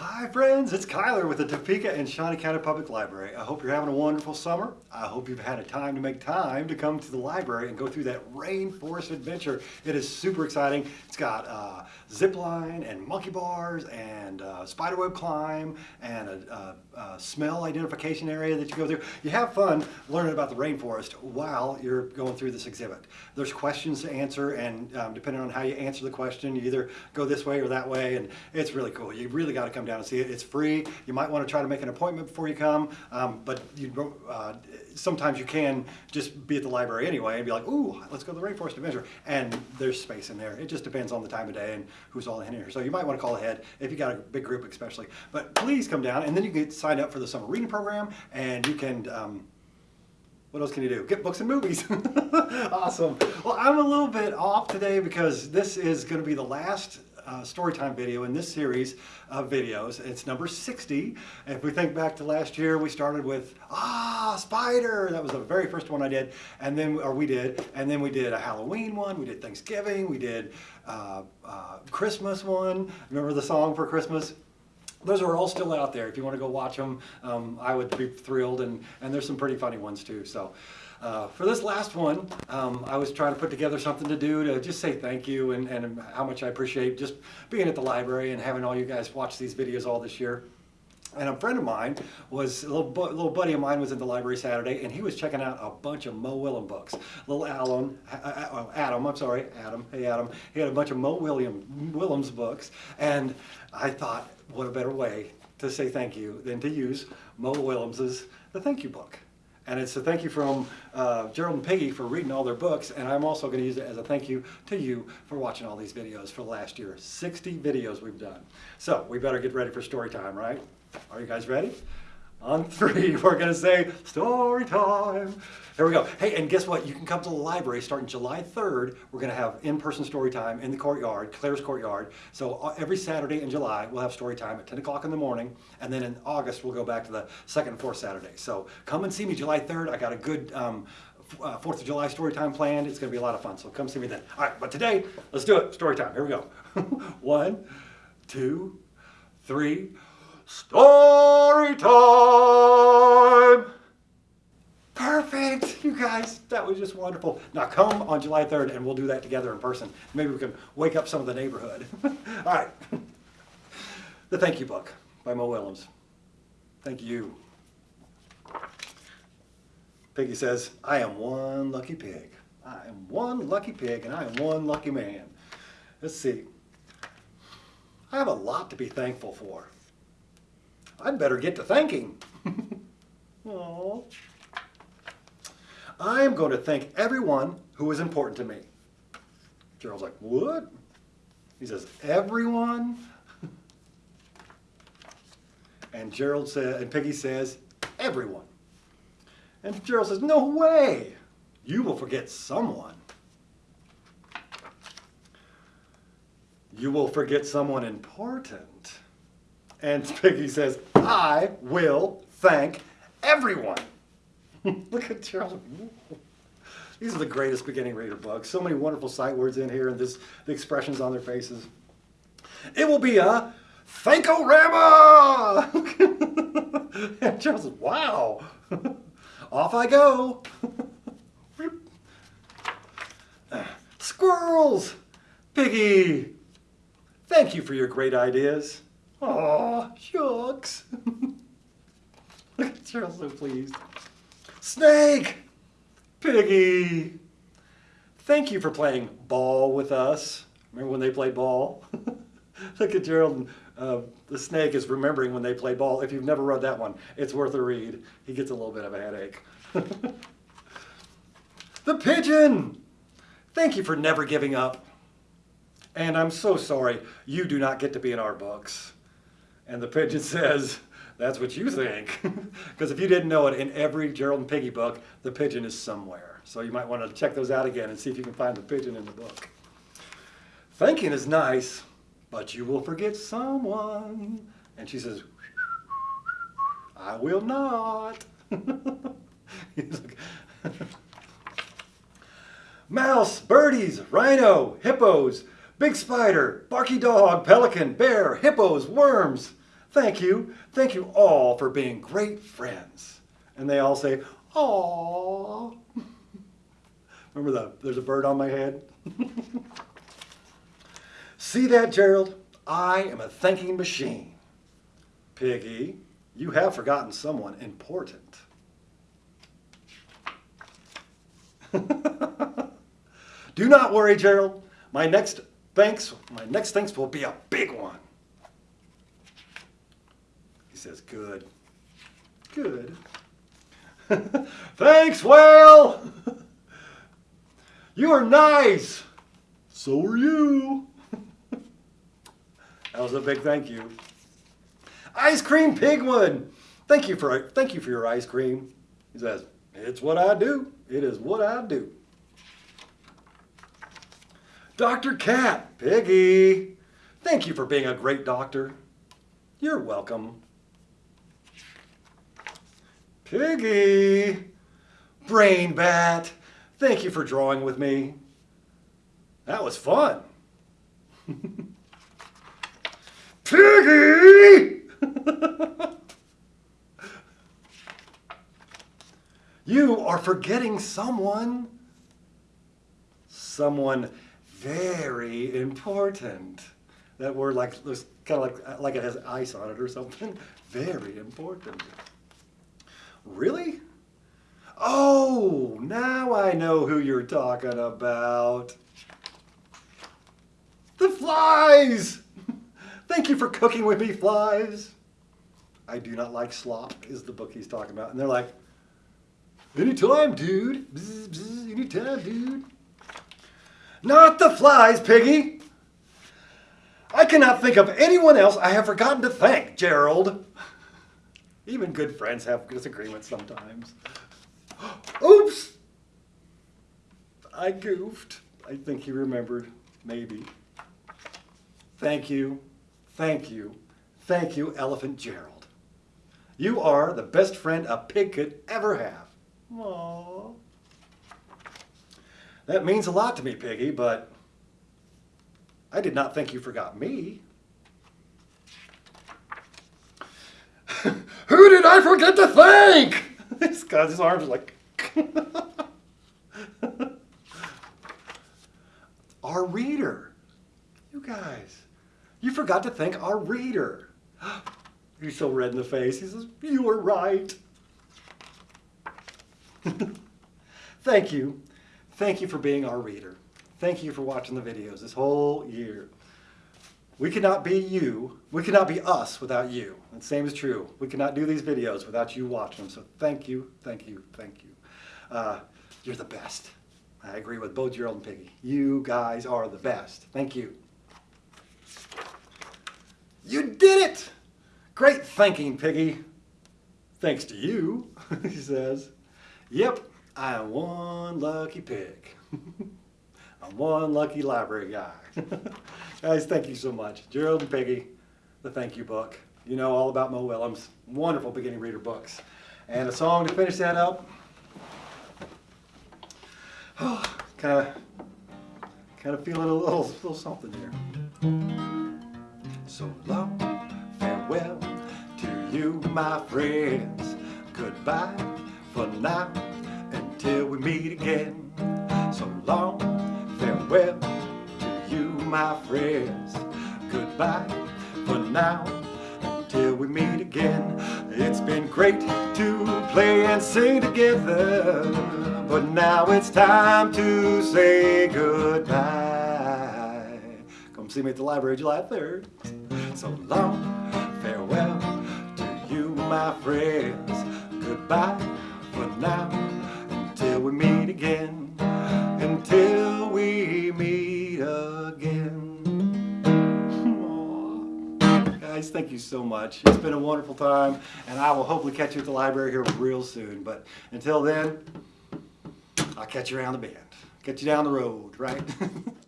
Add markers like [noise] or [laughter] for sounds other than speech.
Hi friends, it's Kyler with the Topeka and Shawnee County Public Library. I hope you're having a wonderful summer. I hope you've had a time to make time to come to the library and go through that rainforest adventure. It is super exciting. It's got uh, zip line and monkey bars and uh, spiderweb climb and a, a, a, smell identification area that you go through. You have fun learning about the rainforest while you're going through this exhibit. There's questions to answer and um, depending on how you answer the question, you either go this way or that way and it's really cool. You really got to come down and see it. It's free. You might want to try to make an appointment before you come, um, but you, uh, sometimes you can just be at the library anyway and be like, ooh, let's go to the Rainforest Adventure. And there's space in there. It just depends on the time of day and who's all in here. So you might want to call ahead if you got a big group especially. But please come down and then you can sign up for the summer reading program and you can um, what else can you do? Get books and movies. [laughs] awesome. Well, I'm a little bit off today because this is going to be the last uh, Storytime video in this series of videos. It's number 60. If we think back to last year, we started with, ah, Spider. That was the very first one I did. And then, or we did. And then we did a Halloween one. We did Thanksgiving. We did uh, uh, Christmas one. Remember the song for Christmas? Those are all still out there. If you want to go watch them, um, I would be thrilled. And, and there's some pretty funny ones too. So uh, for this last one, um, I was trying to put together something to do to just say thank you and, and how much I appreciate just being at the library and having all you guys watch these videos all this year. And a friend of mine was, a little, little buddy of mine was in the library Saturday and he was checking out a bunch of Mo Willem books. Little Alan, Adam, I'm sorry, Adam, hey Adam, he had a bunch of Mo William, Willems books and I thought, what a better way to say thank you than to use Mo Willems's The Thank You Book. And it's a thank you from uh, Gerald and Peggy for reading all their books. And I'm also going to use it as a thank you to you for watching all these videos for the last year. 60 videos we've done. So we better get ready for story time, right? Are you guys ready? On [laughs] three, we're going to say story time. Here we go. Hey, and guess what? You can come to the library starting July 3rd. We're going to have in-person story time in the courtyard, Claire's courtyard. So uh, every Saturday in July, we'll have story time at 10 o'clock in the morning. And then in August, we'll go back to the second and fourth Saturday. So come and see me July 3rd. I got a good um, uh, 4th of July story time planned. It's going to be a lot of fun. So come see me then. All right, but today, let's do it. Story time. Here we go. [laughs] One, two, three. Story time! Perfect, you guys, that was just wonderful. Now come on July 3rd and we'll do that together in person. Maybe we can wake up some of the neighborhood. [laughs] All right, The Thank You Book by Mo Willems. Thank you. Piggy says, I am one lucky pig. I am one lucky pig and I am one lucky man. Let's see. I have a lot to be thankful for. I'd better get to thanking. Aww. [laughs] I am going to thank everyone who is important to me. Gerald's like, what? He says, everyone? [laughs] and Gerald says, and Peggy says, everyone. And Gerald says, no way. You will forget someone. You will forget someone important. And Peggy says, I will thank everyone. [laughs] Look at Charles. These are the greatest beginning reader books. So many wonderful sight words in here and this, the expressions on their faces. It will be a Thankorama! [laughs] and Charles says, wow. [laughs] Off I go. Squirrels! Piggy! Thank you for your great ideas. Aw, shucks. [laughs] Look at Cheryl so pleased. Snake! Piggy! Thank you for playing ball with us. Remember when they played ball? [laughs] Look at Gerald. Uh, the snake is remembering when they played ball. If you've never read that one, it's worth a read. He gets a little bit of a headache. [laughs] the pigeon! Thank you for never giving up. And I'm so sorry, you do not get to be in our books. And the pigeon [laughs] says, that's what you think. [laughs] Because if you didn't know it, in every Gerald and Piggy book, the pigeon is somewhere. So you might want to check those out again and see if you can find the pigeon in the book. Thinking is nice, but you will forget someone. And she says, I will not. [laughs] Mouse, birdies, rhino, hippos, big spider, barky dog, pelican, bear, hippos, worms, thank you, thank you all for being great friends. And they all say, Aww. [laughs] Remember the, there's a bird on my head? [laughs] See that, Gerald? I am a thinking machine. Piggy, you have forgotten someone important. [laughs] Do not worry, Gerald. My next thanks, my next thanks will be a big one. He says, good. Good. [laughs] thanks, Whale! [laughs] you are nice. So are you. [laughs] that was a big thank you. Ice cream pigwood. Thank you for thank you for your ice cream. He says, it's what I do. It is what I do. Dr. Cat, Piggy, thank you for being a great doctor. You're welcome. Piggy, Brian Bat, thank you for drawing with me. That was fun. [laughs] Piggy! [laughs] you are forgetting someone. Someone very important. That word like kind of like like it has ice on it or something. [laughs] Very important. Really? Oh, now I know who you're talking about. The flies! [laughs] Thank you for cooking with me, flies. I do not like slop is the book he's talking about. And they're like, anytime, dude. Bzz, bzz, anytime, dude. Not the flies, Piggy. I cannot think of anyone else I have forgotten to thank, Gerald. Even good friends have disagreements sometimes. [gasps] Oops! I goofed. I think he remembered, maybe. Thank you, thank you, thank you, Elephant Gerald. You are the best friend a pig could ever have. Aww. That means a lot to me, Piggy, but I did not think you forgot me. Who did I forget to thank? [laughs] This guy's his arms are like. [laughs] our reader. You guys, you forgot to thank our reader. [gasps] He's so red in the face. He says, you were right. [laughs] thank you. Thank you for being our reader. Thank you for watching the videos this whole year. We cannot be you, we cannot be us without you. And same is true. We cannot do these videos without you watching them. So thank you, thank you, thank you. Uh, you're the best. I agree with both Gerald and Piggy. You guys are the best. Thank you. You did it! Great thinking, Piggy. Thanks to you, [laughs] he says. Yep, I am one lucky pig. [laughs] I'm one lucky library guy. [laughs] Guys, thank you so much. Gerald and Peggy, the thank you book. You know all about Mo Willems. Wonderful beginning reader books. And a song to finish that up. Kind of, kind of feeling a little, little something here. So long, farewell to you, my friends. Goodbye for now until we meet again. So long, farewell my friends. Goodbye for now, until we meet again. It's been great to play and sing together, but now it's time to say goodbye. Come see me at the library July 3rd. So long, farewell to you, my friends. Goodbye for now until we meet again, until we meet again. Guys, thank you so much. It's been a wonderful time, and I will hopefully catch you at the library here real soon. But until then, I'll catch you around the bend. Get you down the road, right? [laughs]